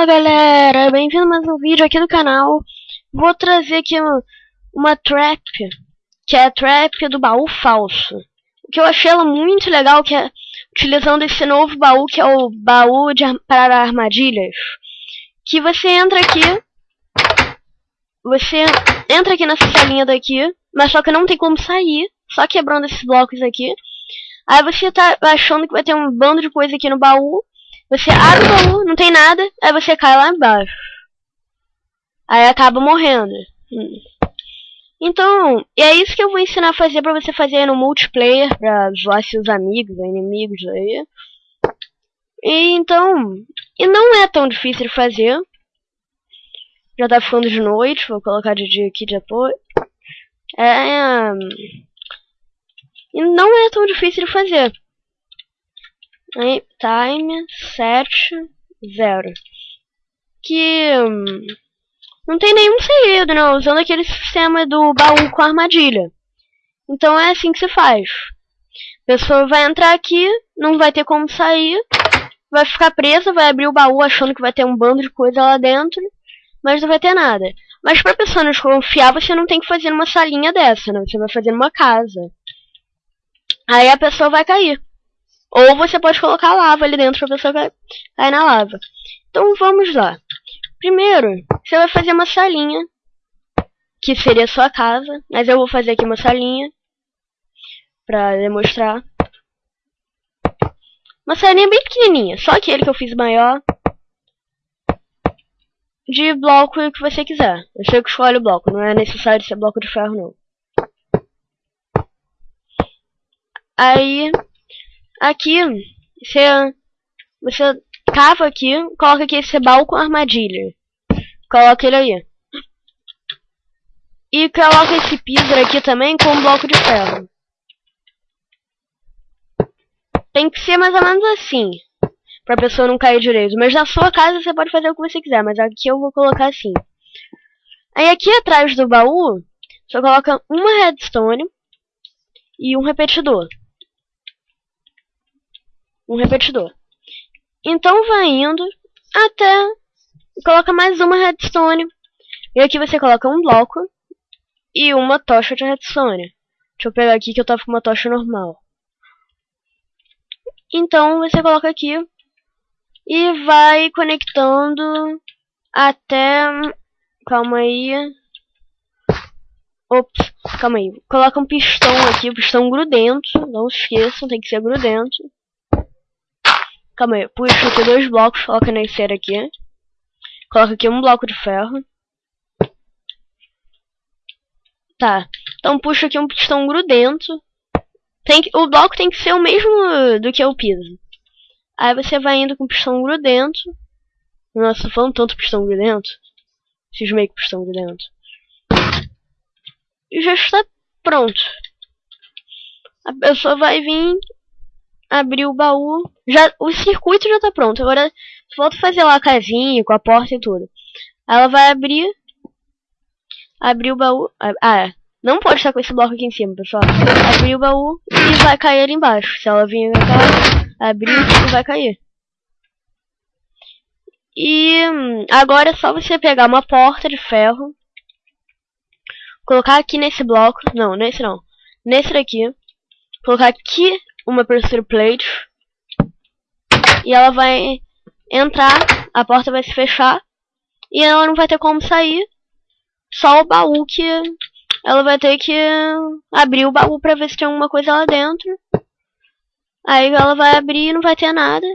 Fala galera, bem-vindo a mais um vídeo aqui no canal. Vou trazer aqui uma, uma trap, que é a trap do baú falso. Que eu achei ela muito legal, que é utilizando esse novo baú, que é o baú de, para armadilhas. Que você entra aqui, você entra aqui nessa salinha daqui, mas só que não tem como sair, só quebrando esses blocos aqui. Aí você tá achando que vai ter um bando de coisa aqui no baú, você abre o baú, não tem nada, aí você cai lá embaixo. Aí acaba morrendo. Então, é isso que eu vou ensinar a fazer pra você fazer no multiplayer, pra zoar seus amigos, inimigos aí. E então, e não é tão difícil de fazer. Já tá ficando de noite, vou colocar de dia aqui depois. É, e não é tão difícil de fazer time 7 0 que hum, não tem nenhum segredo, não, usando aquele sistema do baú com armadilha. Então é assim que se faz. A pessoa vai entrar aqui, não vai ter como sair, vai ficar presa, vai abrir o baú achando que vai ter um bando de coisa lá dentro, mas não vai ter nada. Mas pra pessoa não desconfiar, você não tem que fazer numa salinha dessa, né? Você vai fazer numa casa. Aí a pessoa vai cair. Ou você pode colocar lava ali dentro pra pessoa cair na lava. Então vamos lá. Primeiro, você vai fazer uma salinha. Que seria a sua casa. Mas eu vou fazer aqui uma salinha. Pra demonstrar. Uma salinha bem pequenininha. Só aquele que eu fiz maior. De bloco que você quiser. Eu sei que escolhe o bloco. Não é necessário ser bloco de ferro, não. Aí Aqui, você, você cava aqui, coloca aqui esse baú com armadilha. Coloca ele aí. E coloca esse piso aqui também com um bloco de ferro. Tem que ser mais ou menos assim. Pra pessoa não cair direito. Mas na sua casa você pode fazer o que você quiser. Mas aqui eu vou colocar assim. Aí aqui atrás do baú, você coloca uma redstone e um repetidor um repetidor. Então vai indo até coloca mais uma redstone. E aqui você coloca um bloco e uma tocha de redstone. Deixa eu pegar aqui que eu tava com uma tocha normal. Então você coloca aqui e vai conectando até. Calma aí. Ops, calma aí. Coloca um pistão aqui, um pistão grudento. Não esqueçam, tem que ser grudento. Calma aí, puxa aqui dois blocos, coloca na cera aqui. Coloca aqui um bloco de ferro. Tá, então puxa aqui um pistão grudento. Tem que, o bloco tem que ser o mesmo do que o piso. Aí você vai indo com pistão grudento. Nossa, tô falando tanto pistão grudento. Cismei com pistão grudento. E já está pronto. A pessoa vai vir abrir o baú. Já, o circuito já tá pronto. Agora falta fazer lá a casinha com a porta e tudo. Ela vai abrir. Abrir o baú. Ah, não pode estar com esse bloco aqui em cima, pessoal. Abrir o baú e vai cair ali embaixo. Se ela vir abrir e vai cair. E agora é só você pegar uma porta de ferro. Colocar aqui nesse bloco. Não, nesse não. Nesse daqui. Colocar aqui uma pressure plate e ela vai entrar, a porta vai se fechar e ela não vai ter como sair. Só o baú que ela vai ter que abrir o baú pra ver se tem alguma coisa lá dentro. Aí ela vai abrir e não vai ter nada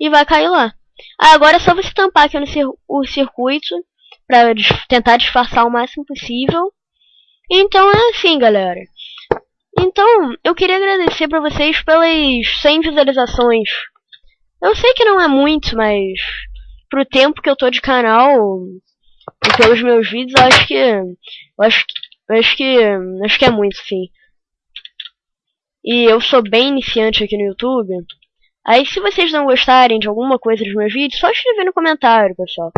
e vai cair lá. Aí agora é só você tampar aqui no cir o circuito pra tentar disfarçar o máximo possível. Então é assim, galera. Então, eu queria agradecer para vocês pelas 100 visualizações. Eu sei que não é muito, mas pro tempo que eu tô de canal e pelos meus vídeos, eu acho que eu acho que acho que acho que é muito, sim. E eu sou bem iniciante aqui no YouTube. Aí se vocês não gostarem de alguma coisa dos meus vídeos, só escrever no comentário, pessoal.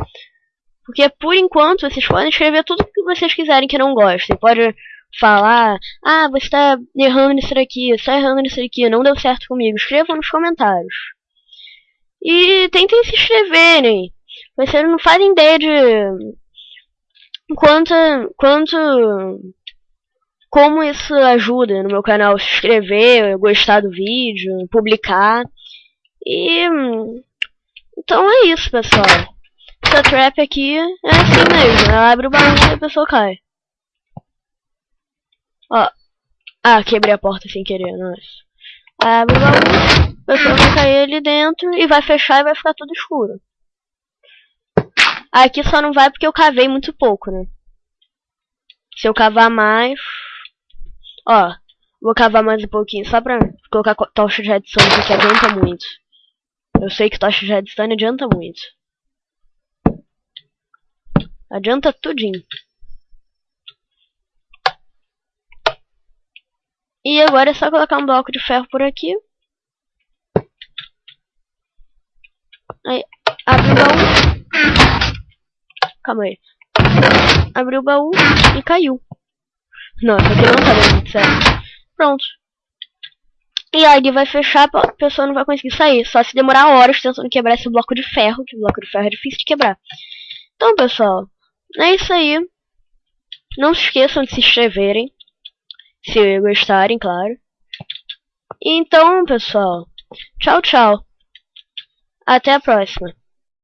Porque por enquanto vocês podem escrever tudo que vocês quiserem que não gostem. Pode falar, ah, você está errando nisso daqui, você está errando nisso daqui, não deu certo comigo. Escrevam nos comentários. E tentem se inscreverem, Vocês não fazem ideia de quanto, quanto, como isso ajuda no meu canal. Se inscrever, gostar do vídeo, publicar. E, então é isso, pessoal. Essa trap aqui é assim mesmo. Ela abre o baú e a pessoa cai. Ó. Ah, quebrei a porta sem querer, nossa. Abre o baú, vai cair ali dentro e vai fechar e vai ficar tudo escuro. Aqui só não vai porque eu cavei muito pouco, né? Se eu cavar mais... Ó, vou cavar mais um pouquinho só pra colocar tocha de redstone que adianta muito. Eu sei que tocha de redstone adianta muito. Adianta tudinho. E agora é só colocar um bloco de ferro por aqui. Aí, abre o baú. Calma aí. Abriu o baú e caiu. Não, isso aqui não tá dando muito certo. Pronto. E aí ele vai fechar, a pessoa não vai conseguir sair. Só se demorar horas tentando quebrar esse bloco de ferro, que o bloco de ferro é difícil de quebrar. Então, pessoal, é isso aí. Não se esqueçam de se inscreverem. Se gostarem, claro. Então, pessoal, tchau, tchau. Até a próxima.